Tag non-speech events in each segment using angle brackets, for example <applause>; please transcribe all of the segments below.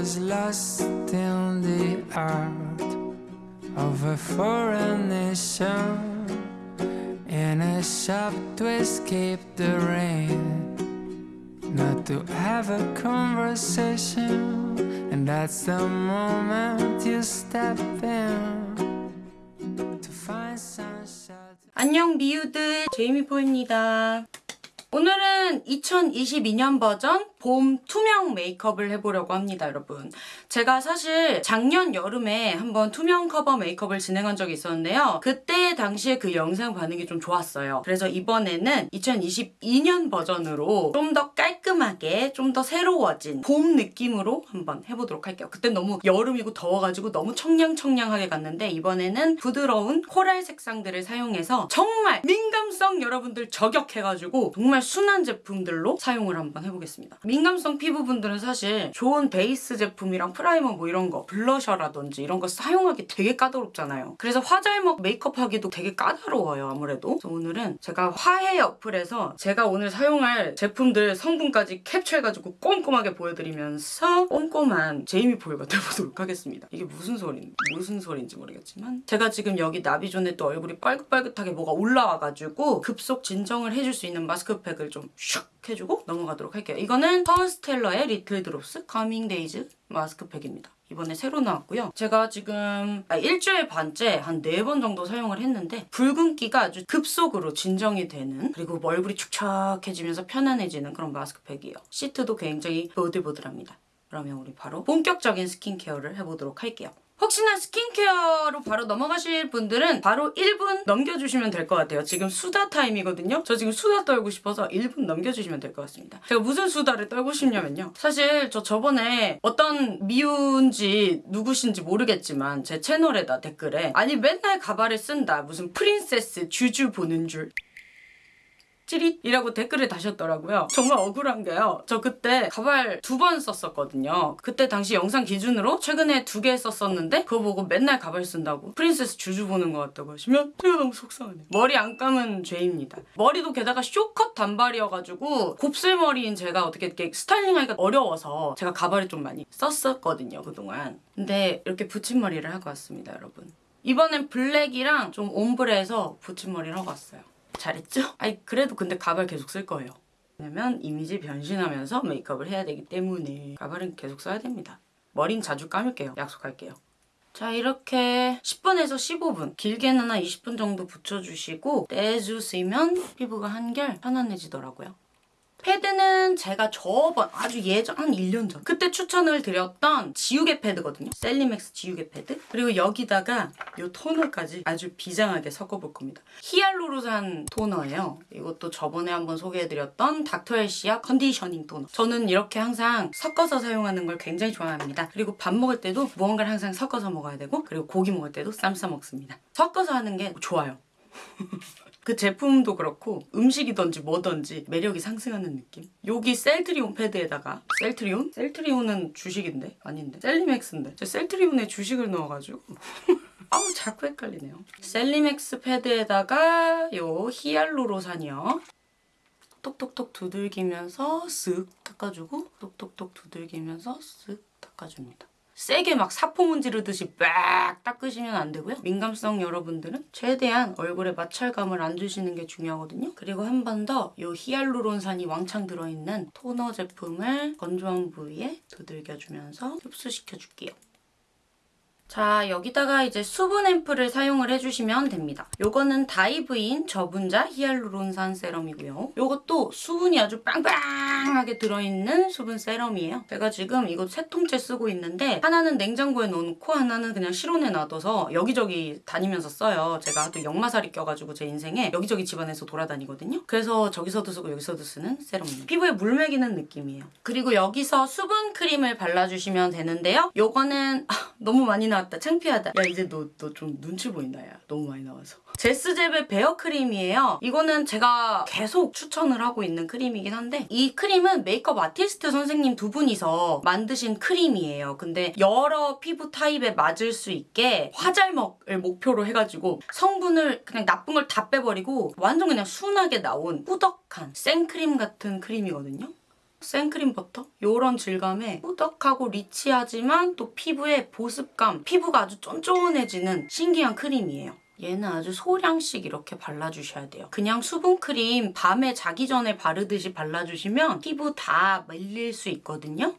was lost in the art of a foreign nation in a shop to escape the rain not to have a conversation and that's the moment you step in to find shelter 안녕 미우들 제이미포입니다. 오늘은 2022년 버전 봄 투명 메이크업을 해보려고 합니다 여러분. 제가 사실 작년 여름에 한번 투명 커버 메이크업을 진행한 적이 있었는데요. 그때 당시에 그 영상 반응이 좀 좋았어요. 그래서 이번에는 2022년 버전으로 좀 더 깔끔하게 좀 더 새로워진 봄 느낌으로 한번 해보도록 할게요. 그때 너무 여름이고 더워가지고 너무 청량청량하게 갔는데 이번에는 부드러운 코랄 색상들을 사용해서 정말 민감성 여러분들 저격해가지고 정말 순한 제품들로 사용을 한번 해보겠습니다 민감성 피부분들은 사실 좋은 베이스 제품이랑 프라이머 뭐 이런 거 블러셔라든지 이런 거 사용하기 되게 까다롭잖아요. 그래서 화잘먹 메이크업 하기도 되게 까다로워요 아무래도. 그래서 오늘은 제가 화해 어플에서 제가 오늘 사용할 제품들 성분까지 캡처해가지고 꼼꼼하게 보여드리면서 꼼꼼한 제이미 포유가 돼보도록 하겠습니다. 이게 무슨 소리 무슨 소리인지 모르겠지만 제가 지금 여기 나비존에 또 얼굴이 빨긋빨긋하게 뭐가 올라와가지고 급속 진정을 해줄 수 있는 마스크팩을 좀 슉 해주고 넘어가도록 할게요. 이거는 퍼스텔러의 리틀 드롭스 카밍 데이즈 마스크팩입니다. 이번에 새로 나왔고요. 제가 지금 아, 일주일 반째 한 네 번 정도 사용을 했는데 붉은기가 아주 급속으로 진정이 되는 그리고 얼굴이 축축해지면서 편안해지는 그런 마스크팩이에요. 시트도 굉장히 보들보들합니다. 그러면 우리 바로 본격적인 스킨케어를 해보도록 할게요. 혹시나 스킨케어로 바로 넘어가실 분들은 바로 1분 넘겨주시면 될 것 같아요. 지금 수다 타임이거든요. 저 지금 수다 떨고 싶어서 1분 넘겨주시면 될 것 같습니다. 제가 무슨 수다를 떨고 싶냐면요. 사실 저 저번에 어떤 분인지 누구신지 모르겠지만 제 채널에다 댓글에 아니 맨날 가발을 쓴다. 무슨 프린세스 쥬쥬 보는 줄. 찌릿이라고 댓글을 다셨더라고요. 정말 억울한 게요. 저 그때 가발 두 번 썼었거든요. 그때 당시 영상 기준으로 최근에 두 개 썼었는데 그거 보고 맨날 가발 쓴다고 프린세스 쥬쥬 보는 것 같다고 하시면 제가 너무 속상하네요. 머리 안 감은 죄입니다. 머리도 게다가 쇼컷 단발이어가지고 곱슬머리인 제가 어떻게 이렇게 스타일링하기가 어려워서 제가 가발을 좀 많이 썼었거든요 그동안. 근데 이렇게 붙임머리를 하고 왔습니다 여러분. 이번엔 블랙이랑 좀 옴브레해서 붙임머리를 하고 왔어요. 잘했죠? <laughs> 아니 그래도 근데 가발 계속 쓸 거예요. 왜냐면 이미지 변신하면서 메이크업을 해야 되기 때문에 가발은 계속 써야 됩니다. 머린 자주 감을게요. 약속할게요. 자 이렇게 10분에서 15분 길게는 한 20분 정도 붙여주시고 떼주시면 피부가 한결 편안해지더라고요. 패드는 제가 저번 아주 예전 한 1년 전 그때 추천을 드렸던 지우개 패드거든요. 셀리맥스 지우개 패드 그리고 여기다가 이 토너까지 아주 비장하게 섞어볼 겁니다. 히알루로산 토너예요. 이것도 저번에 한번 소개해드렸던 닥터엘시아 conditioning 토너. 저는 이렇게 항상 섞어서 사용하는 걸 굉장히 좋아합니다. 그리고 밥 먹을 때도 무언가를 항상 섞어서 먹어야 되고 그리고 고기 먹을 때도 쌈 싸 먹습니다. 섞어서 하는 게 좋아요. <laughs> 그 제품도 그렇고 음식이든지 뭐든지 매력이 상승하는 느낌? 여기 셀트리온 패드에다가 셀트리온? 셀트리온은 주식인데? 아닌데? 셀리맥스인데? 저 셀트리온에 주식을 넣어가지고 <laughs> 아우 자꾸 헷갈리네요. 셀리맥스 패드에다가 요 히알루로산이요. 톡톡톡 두들기면서 쓱 닦아주고 톡톡톡 두들기면서 쓱 닦아줍니다. 세게 막 사포 문지르듯이 빡 닦으시면 안 되고요. 민감성 여러분들은 최대한 얼굴에 마찰감을 안 주시는 게 중요하거든요. 그리고 한 번 더 이 히알루론산이 왕창 들어있는 토너 제품을 건조한 부위에 두들겨주면서 흡수시켜줄게요. 자 여기다가 이제 수분 앰플을 사용을 해주시면 됩니다. 요거는 다이브인 저분자 히알루론산 세럼이고요. 요것도 수분이 아주 빵빵하게 들어있는 수분 세럼이에요. 제가 지금 이거 세 통째 쓰고 있는데 하나는 냉장고에 넣어놓고 하나는 그냥 실온에 놔둬서 여기저기 다니면서 써요. 제가 하도 역마살이 껴가지고 제 인생에 여기저기 집안에서 돌아다니거든요. 그래서 저기서도 쓰고 여기서도 쓰는 세럼입니다. 피부에 물 매기는 느낌이에요. 그리고 여기서 수분 크림을 발라주시면 되는데요. 요거는 아, <laughs> 너무 많이 나 나왔다 창피하다. 야 이제 너 너 좀 눈치 보인다 야. 너무 많이 나와서. 제스젭의 베어 크림이에요. 이거는 제가 계속 추천을 하고 있는 크림이긴 한데 이 크림은 메이크업 아티스트 선생님 두 분이서 만드신 크림이에요. 근데 여러 피부 타입에 맞을 수 있게 화잘먹을 목표로 해가지고 성분을 그냥 나쁜 걸 다 빼버리고 완전 그냥 순하게 나온 꾸덕한 생크림 같은 크림이거든요 생크림 버터? 요런 질감에 꾸덕하고 리치하지만 또 피부에 보습감, 피부가 아주 쫀쫀해지는 신기한 크림이에요. 얘는 아주 소량씩 이렇게 발라주셔야 돼요. 그냥 수분크림 밤에 자기 전에 바르듯이 발라주시면 피부 다 말릴 수 있거든요.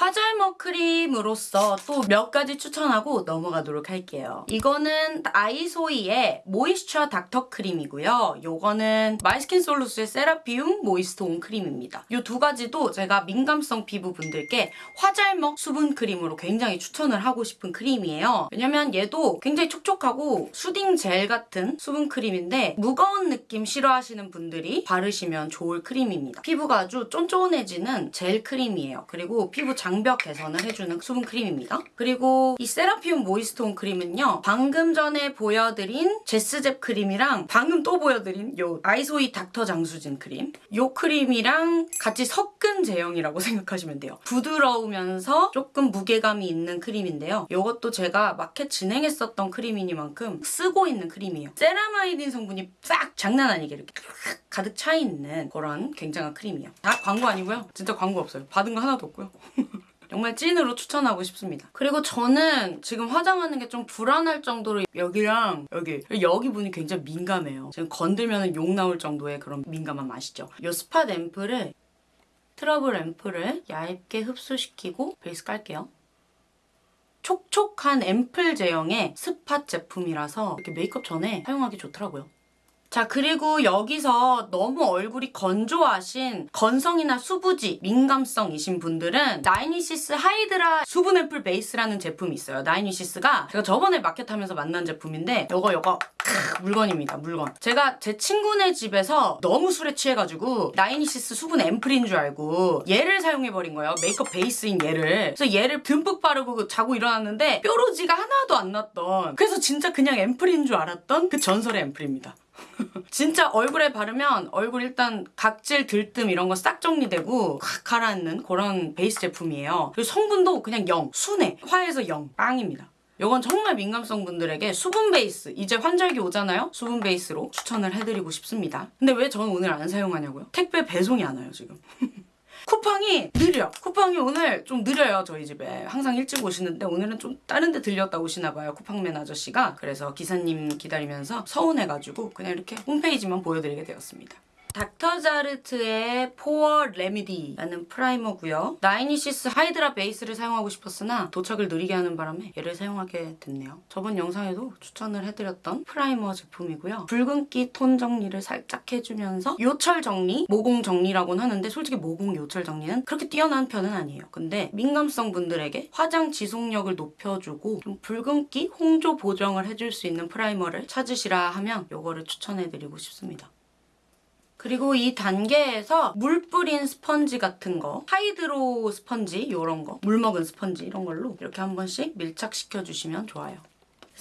화잘먹 크림으로서 또 몇 가지 추천하고 넘어가도록 할게요. 이거는 아이소이의 모이스처 닥터 크림이고요. 요거는 마이스킨 솔루스의 세라피움 모이스트 온 크림입니다. 이 두 가지도 제가 민감성 피부 분들께 화잘먹 수분 크림으로 굉장히 추천을 하고 싶은 크림이에요. 왜냐면 얘도 굉장히 촉촉하고 soothing 젤 같은 수분 크림인데 무거운 느낌 싫어하시는 분들이 바르시면 좋을 크림입니다. 피부가 아주 쫀쫀해지는 젤 크림이에요. 그리고 피부 장벽 개선을 해주는 수분 크림입니다. 그리고 이 세라피움 모이스트온 크림은요. 방금 전에 보여드린 제스잽 크림이랑 방금 또 보여드린 요 아이소이 닥터 장수진 크림 요 크림이랑 같이 섞은 제형이라고 <laughs> 생각하시면 돼요. 부드러우면서 조금 무게감이 있는 크림인데요. 요것도 제가 마켓 진행했었던 크림이니만큼 쓰고 있는 크림이에요. 세라마이딘 성분이 싹 장난 아니게 이렇게 가득 차 있는 그런 굉장한 크림이에요. 다 광고 아니고요. 진짜 광고 없어요. 받은 거 하나도 없고요. <laughs> 정말 찐으로 추천하고 싶습니다. 그리고 저는 지금 화장하는 게 좀 불안할 정도로 여기랑 여기 여기 부분이 굉장히 민감해요. 지금 건들면 욕 나올 정도의 그런 민감한 맛이죠. 이 spot 앰플을 트러블 앰플을 얇게 흡수시키고 베이스 깔게요. 촉촉한 앰플 제형의 spot 제품이라서 이렇게 메이크업 전에 사용하기 좋더라고요. 자 그리고 여기서 너무 얼굴이 건조하신 건성이나 수부지 민감성이신 분들은 나인위시스 하이드라 수분 앰플 베이스라는 제품이 있어요. 나인위시스가 제가 저번에 마켓하면서 만난 제품인데 요거 요거 크, 물건입니다 물건. 제가 제 친구네 집에서 너무 술에 취해가지고 나인위시스 수분 앰플인 줄 알고 얘를 사용해버린 거예요. 메이크업 베이스인 얘를. 그래서 얘를 듬뿍 바르고 자고 일어났는데 뾰루지가 하나도 안 났던 그래서 진짜 그냥 앰플인 줄 알았던 그 전설의 앰플입니다 <laughs> 진짜 얼굴에 바르면 얼굴 일단 각질, 들뜸 이런 거 싹 정리되고 확 가라앉는 그런 베이스 제품이에요. 그리고 성분도 그냥 0, 순해, 화에서 0, 빵입니다. 이건 정말 민감성 분들에게 수분 베이스, 이제 환절기 오잖아요? 수분 베이스로 추천을 해드리고 싶습니다. 근데 왜 저는 오늘 안 사용하냐고요? 택배 배송이 안 와요, 지금. <laughs> 쿠팡이 느려. 쿠팡이 오늘 좀 느려요, 저희 집에. 항상 일찍 오시는데 오늘은 좀 다른 데 들렸다 오시나 봐요, 쿠팡맨 아저씨가. 그래서 기사님 기다리면서 서운해가지고 그냥 이렇게 홈페이지만 보여드리게 되었습니다. 닥터자르트의 포어 레미디라는 primer고요. 나인위시스 하이드라 베이스를 사용하고 싶었으나 도착을 느리게 하는 바람에 얘를 사용하게 됐네요. 저번 영상에도 추천을 해드렸던 primer 제품이고요. 붉은기 톤 정리를 살짝 해주면서 요철 정리, 모공 정리라고는 하는데 솔직히 모공 요철 정리는 그렇게 뛰어난 편은 아니에요. 근데 민감성 분들에게 화장 지속력을 높여주고 좀 붉은기, 홍조 보정을 해줄 수 있는 primer를 찾으시라 하면 이거를 추천해드리고 싶습니다. 그리고 이 단계에서 물 뿌린 스펀지 같은 거 hydro 스펀지 이런 거 물 먹은 스펀지 이런 걸로 이렇게 한 번씩 밀착시켜 주시면 좋아요.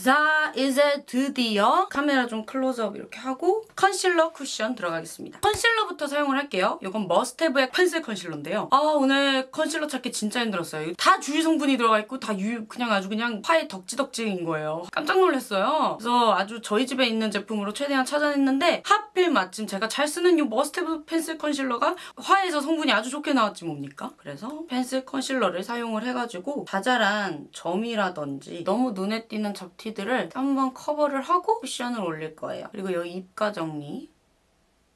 자 이제 드디어 카메라 좀 클로즈업 이렇게 하고 컨실러 쿠션 들어가겠습니다. 컨실러부터 사용을 할게요. 이건 머스테브의 펜슬 컨실러인데요. 아 오늘 컨실러 찾기 진짜 힘들었어요. 다 주의 성분이 들어가 있고 다 유, 그냥 아주 그냥 파의 덕지덕지인 거예요. 깜짝 놀랐어요. 그래서 아주 저희 집에 있는 제품으로 최대한 찾아냈는데 하필 마침 제가 잘 쓰는 이 머스테브 펜슬 컨실러가 화해에서 성분이 아주 좋게 나왔지 뭡니까? 그래서 펜슬 컨실러를 사용을 해가지고 자잘한 점이라든지 너무 눈에 띄는 잡티 티들을 한번 커버를 하고 쿠션을 올릴 거예요. 그리고 여기 입가 정리.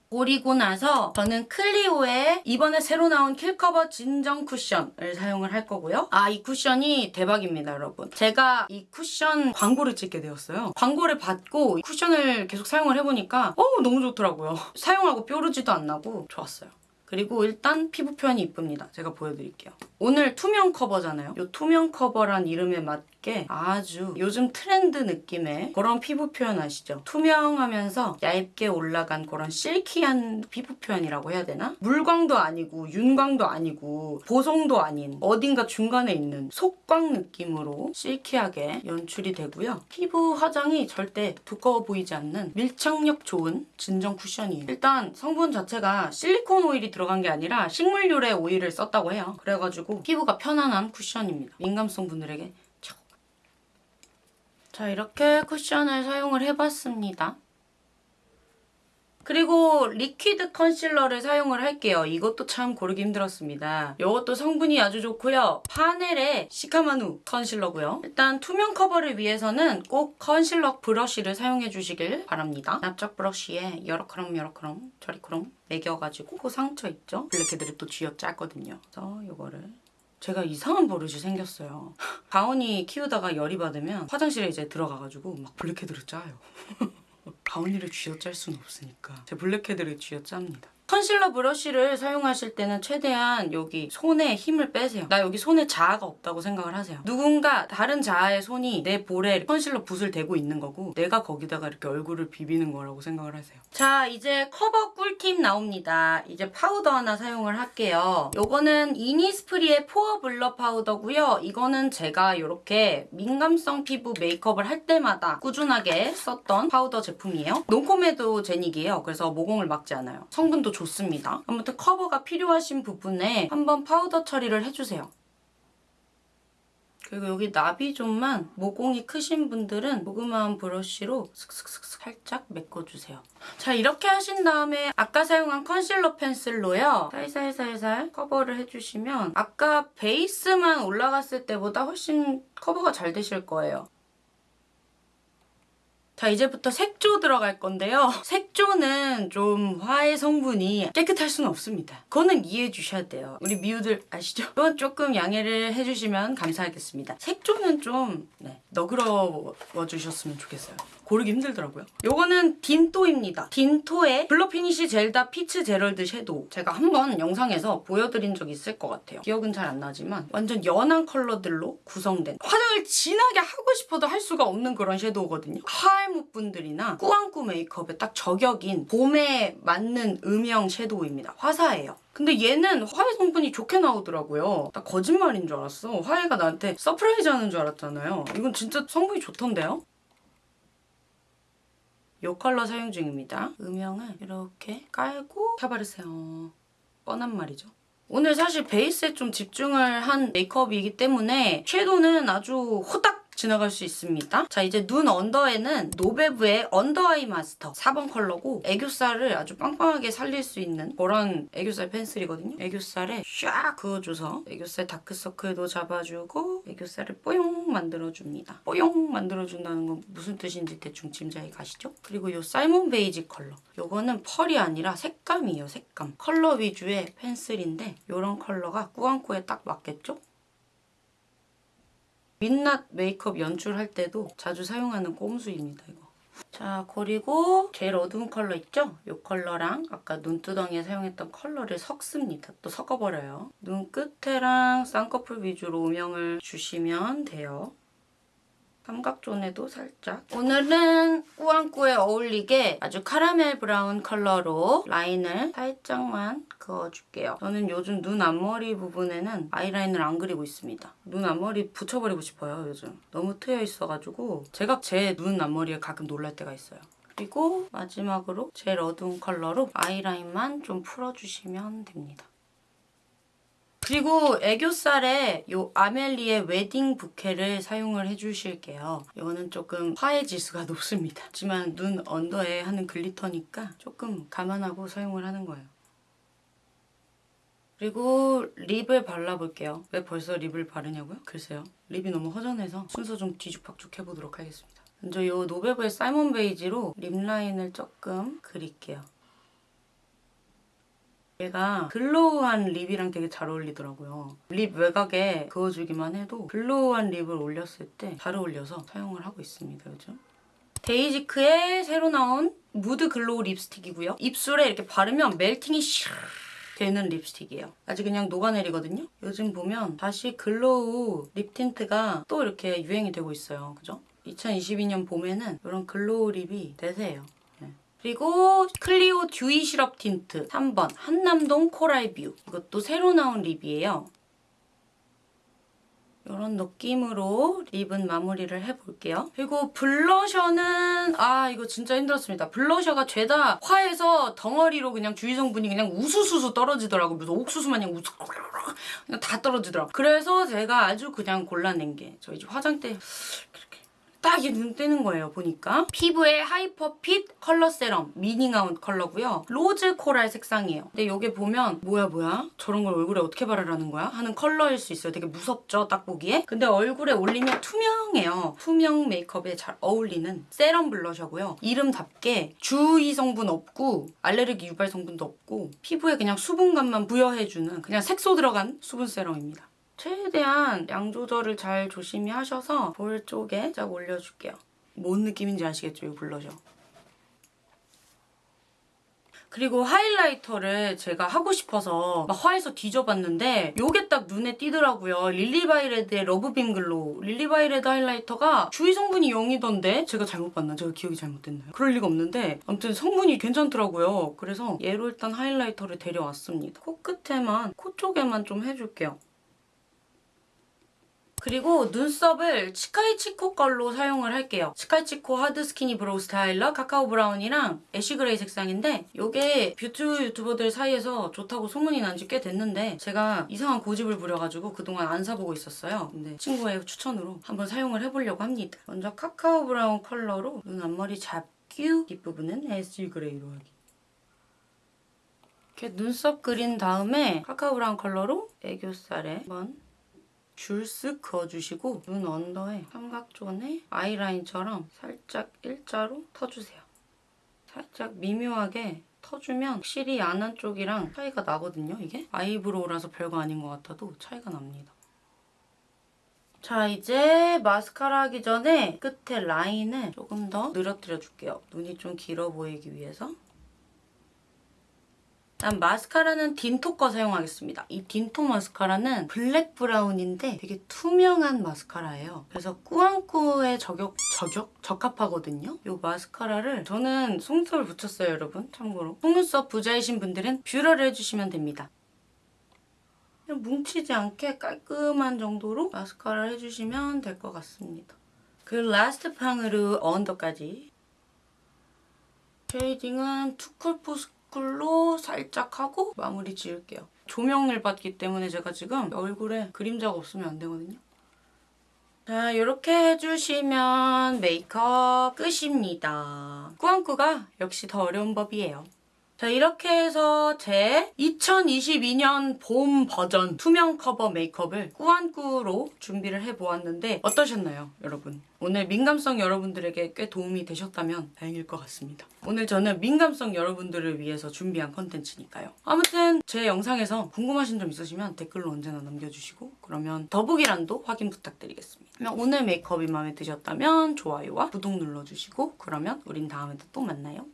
그리고 나서 저는 클리오의 이번에 새로 나온 킬커버 진정 쿠션을 사용을 할 거고요. 아, 이 쿠션이 대박입니다, 여러분. 제가 이 쿠션 광고를 찍게 되었어요. 광고를 받고 쿠션을 계속 사용을 해보니까 어 너무 좋더라고요. <laughs> 사용하고 뾰루지도 안 나고 좋았어요. 그리고 일단 피부 표현이 이쁩니다. 제가 보여드릴게요. 오늘 투명 커버잖아요. 이 투명 커버란 이름에 맞게 아주 요즘 트렌드 느낌의 그런 피부 표현 아시죠? 투명하면서 얇게 올라간 그런 실키한 피부 표현이라고 해야 되나? 물광도 아니고 윤광도 아니고 보송도 아닌 어딘가 중간에 있는 속광 느낌으로 실키하게 연출이 되고요. 피부 화장이 절대 두꺼워 보이지 않는 밀착력 좋은 진정 쿠션이에요. 일단 성분 자체가 실리콘 오일이 들어간 게 아니라 식물 유래 오일을 썼다고 해요. 그래가지고 피부가 편안한 쿠션입니다. 민감성 분들에게. 자 이렇게 쿠션을 사용을 해봤습니다. 그리고 리퀴드 컨실러를 사용을 할게요. 이것도 참 고르기 힘들었습니다. 이것도 성분이 아주 좋고요. 파넬의 시카마누 컨실러고요. 일단 투명 커버를 위해서는 꼭 컨실러 브러쉬를 사용해 주시길 바랍니다. 납작 브러쉬에 여러 크롬 여러 크롬 저리 크롬 매겨가지고 코 상처 있죠? 블랙헤드를 또 쥐어 짰거든요. 그래서 이거를 제가 이상한 버릇이 생겼어요. 가온이 키우다가 열이 받으면 화장실에 이제 들어가가지고 막 블랙헤드를 짜요. <laughs> 가온이를 쥐어짤 수는 없으니까 제 블랙헤드를 쥐어짭니다. 컨실러 브러쉬를 사용하실 때는 최대한 여기 손에 힘을 빼세요. 나 여기 손에 자아가 없다고 생각을 하세요. 누군가 다른 자아의 손이 내 볼에 컨실러 붓을 대고 있는 거고 내가 거기다가 이렇게 얼굴을 비비는 거라고 생각을 하세요. 자 이제 커버 꿀팁 나옵니다. 이제 파우더 하나 사용을 할게요. 요거는 이니스프리의 포어 블러 파우더고요. 이거는 제가 이렇게 민감성 피부 메이크업을 할 때마다 꾸준하게 썼던 파우더 제품이에요. non-comedogenic이에요. 그래서 모공을 막지 않아요. 성분도 좋습니다. 아무튼 커버가 필요하신 부분에 한번 파우더 처리를 해주세요. 그리고 여기 나비존만 모공이 크신 분들은 조그마한 브러쉬로 슥슥슥 살짝 메꿔주세요. 자 이렇게 하신 다음에 아까 사용한 컨실러 펜슬로요. 살살살살 커버를 해주시면 아까 베이스만 올라갔을 때보다 훨씬 커버가 잘 되실 거예요. 자 이제부터 색조 들어갈 건데요. 색조는 좀 화해 성분이 깨끗할 수는 없습니다. 그거는 이해해 주셔야 돼요. 우리 미우들 아시죠? 이건 조금 양해를 해주시면 감사하겠습니다. 색조는 좀 네, 너그러워 주셨으면 좋겠어요. 고르기 힘들더라고요. 요거는 딘토입니다. 딘토의 블러 피니쉬 젤다 피츠제럴드 섀도우. 제가 한번 영상에서 보여드린 적 있을 것 같아요. 기억은 잘 안 나지만 완전 연한 컬러들로 구성된 화장을 진하게 하고 싶어도 할 수가 없는 그런 섀도우거든요. 화알못 분들이나 꾸안꾸 메이크업에 딱 저격인 봄에 맞는 음영 섀도우입니다. 화사해요. 근데 얘는 화해 성분이 좋게 나오더라고요. 나 거짓말인 줄 알았어. 화해가 나한테 surprise 하는 줄 알았잖아요. 이건 진짜 성분이 좋던데요? 이 컬러 사용 중입니다. 음영을 이렇게 깔고 펴바르세요. 뻔한 말이죠. 오늘 사실 베이스에 좀 집중을 한 메이크업이기 때문에 섀도우는 아주 후딱 지나갈 수 있습니다. 자 이제 눈 언더에는 노베브의 언더아이 마스터 4번 컬러고 애교살을 아주 빵빵하게 살릴 수 있는 그런 애교살 펜슬이거든요. 애교살에 샥 그어줘서 애교살 다크서클도 잡아주고 애교살을 뽀용 만들어줍니다. 뽀용 만들어준다는 건 무슨 뜻인지 대충 짐작이 가시죠? 그리고 이 사이먼 베이지 컬러 이거는 펄이 아니라 색감이에요. 색감. 컬러 위주의 펜슬인데 이런 컬러가 꾸안꾸에 딱 맞겠죠? 민낯 메이크업 연출할 때도 자주 사용하는 꼼수입니다, 이거. 자, 그리고 제일 어두운 컬러 있죠? 이 컬러랑 아까 눈두덩이에 사용했던 컬러를 섞습니다. 또 섞어버려요. 눈 끝에랑 쌍꺼풀 위주로 음영을 주시면 돼요. 삼각존에도 살짝. 오늘은 꾸안꾸에 어울리게 아주 카라멜 브라운 컬러로 라인을 살짝만 그어줄게요. 저는 요즘 눈 앞머리 부분에는 아이라인을 안 그리고 있습니다. 눈 앞머리 붙여버리고 싶어요, 요즘. 너무 트여 있어가지고 제가 제 눈 앞머리에 가끔 놀랄 때가 있어요. 그리고 마지막으로 제일 어두운 컬러로 아이라인만 좀 풀어주시면 됩니다. 그리고 애교살에 이 아멜리의 웨딩 부케를 사용을 해주실게요. 이거는 조금 화해 지수가 <laughs> 높습니다. 하지만 눈 언더에 하는 glitter니까 조금 감안하고 사용을 하는 거예요. 그리고 립을 발라볼게요. 왜 벌써 립을 바르냐고요? 글쎄요. 립이 너무 허전해서 순서 좀 뒤죽박죽 해보도록 하겠습니다. 먼저 이 노베브의 사이먼 베이지로 립 라인을 조금 그릴게요. 얘가 glow한 lip이랑 되게 잘 어울리더라고요. lip 외곽에 그어주기만 해도 glow한 lip을 올렸을 때 잘 어울려서 사용을 하고 있습니다, 요즘. 데이지크의 새로 나온 무드 glow 립스틱이고요. 입술에 이렇게 바르면 melting이 슉 되는 립스틱이에요. 아주 그냥 녹아내리거든요. 요즘 보면 다시 glow lip tint가 또 이렇게 유행이 되고 있어요. 그죠? 2022년 봄에는 이런 glow lip이 대세예요. 그리고 클리오 dewy syrup tint 3번 한남동 coral view 이것도 새로 나온 lip이에요. 이런 느낌으로 lip은 마무리를 해볼게요. 그리고 blusher는 아 이거 진짜 힘들었습니다. blusher가 죄다 화해에서 덩어리로 그냥 주의 성분이 그냥 우수수수 떨어지더라고. 무슨 옥수수 마냥 우수 그냥 다 떨어지더라고. 그래서 제가 아주 그냥 골라낸 게 저희 집 화장대 딱 이게 눈에 띄는 거예요 보니까. 피브의 hyper fit color serum meaning out 컬러고요. rose coral 색상이에요. 근데 여기 보면 뭐야 뭐야? 저런 걸 얼굴에 어떻게 바르라는 거야? 하는 컬러일 수 있어요. 되게 무섭죠 딱 보기에. 근데 얼굴에 올리면 투명해요. 투명 메이크업에 잘 어울리는 serum blusher고요. 이름답게 주의 성분 없고 알레르기 유발 성분도 없고 피부에 그냥 수분감만 부여해주는 그냥 색소 들어간 수분 serum입니다 최대한 양 조절을 잘 조심히 하셔서 볼 쪽에 쫙 올려줄게요. 뭔 느낌인지 아시겠죠? 이 블러셔. 그리고 highlighter를 제가 하고 싶어서 막 화해에서 뒤져봤는데 요게 딱 눈에 띄더라고요. 릴리바이레드의 love beam glow. 릴리바이레드 highlighter가 주의 성분이 0이던데 제가 잘못 봤나? 제가 기억이 잘못됐나요? 그럴 리가 없는데 아무튼 성분이 괜찮더라고요. 그래서 얘로 일단 highlighter를 데려왔습니다. 코끝에만, 코 쪽에만 좀 해줄게요. 그리고 눈썹을 치카이치코 걸로 사용을 할게요. 치카이치코 hard skinny brow styler cacao brown이랑 ash gray 색상인데 이게 뷰티 유튜버들 사이에서 좋다고 소문이 난 지 꽤 됐는데 제가 이상한 고집을 부려가지고 그동안 안 사보고 있었어요. 근데 친구의 추천으로 한번 사용을 해보려고 합니다. 먼저 cacao brown 컬러로 눈 앞머리 잡구 뒷부분은 ash gray로 하기. 이렇게 눈썹 그린 다음에 cacao brown 컬러로 애교살에 한번 줄쓱 그어주시고 눈 언더에 삼각존에 아이라인처럼 살짝 일자로 터주세요. 살짝 미묘하게 터주면 확실히 안한 쪽이랑 차이가 나거든요, 이게? 아이브로우라서 별거 아닌 것 같아도 차이가 납니다. 자, 이제 마스카라 하기 전에 끝에 라인을 조금 더 늘어뜨려 줄게요. 눈이 좀 길어 보이기 위해서. 난 마스카라는 딘토 거 사용하겠습니다. 이 딘토 마스카라는 black brown인데 되게 투명한 마스카라예요. 그래서 꾸안꾸에 저격, 저격? 적합하거든요. 이 마스카라를 저는 속눈썹을 붙였어요, 여러분. 참고로. 속눈썹 부자이신 분들은 뷰러를 해주시면 됩니다. 뭉치지 않게 깔끔한 정도로 마스카라를 해주시면 될 것 같습니다. 그 last 팡으로 언더까지 shading은 투쿨포스쿨로 살짝 하고 마무리 지을게요. 조명을 받기 때문에 제가 지금 얼굴에 그림자가 없으면 안 되거든요. 자, 이렇게 해주시면 메이크업 끝입니다. 꾸안꾸가 역시 더 어려운 법이에요. 자, 이렇게 해서 제 2022년 봄 버전 투명 커버 메이크업을 꾸안꾸로 준비를 해보았는데 어떠셨나요, 여러분? 오늘 민감성 여러분들에게 꽤 도움이 되셨다면 다행일 것 같습니다. 오늘 저는 민감성 여러분들을 위해서 준비한 컨텐츠니까요. 아무튼 제 영상에서 궁금하신 점 있으시면 댓글로 언제나 남겨주시고 그러면 더보기란도 확인 부탁드리겠습니다. 오늘 메이크업이 마음에 드셨다면 좋아요와 구독 눌러주시고 그러면 우린 다음에 또 만나요.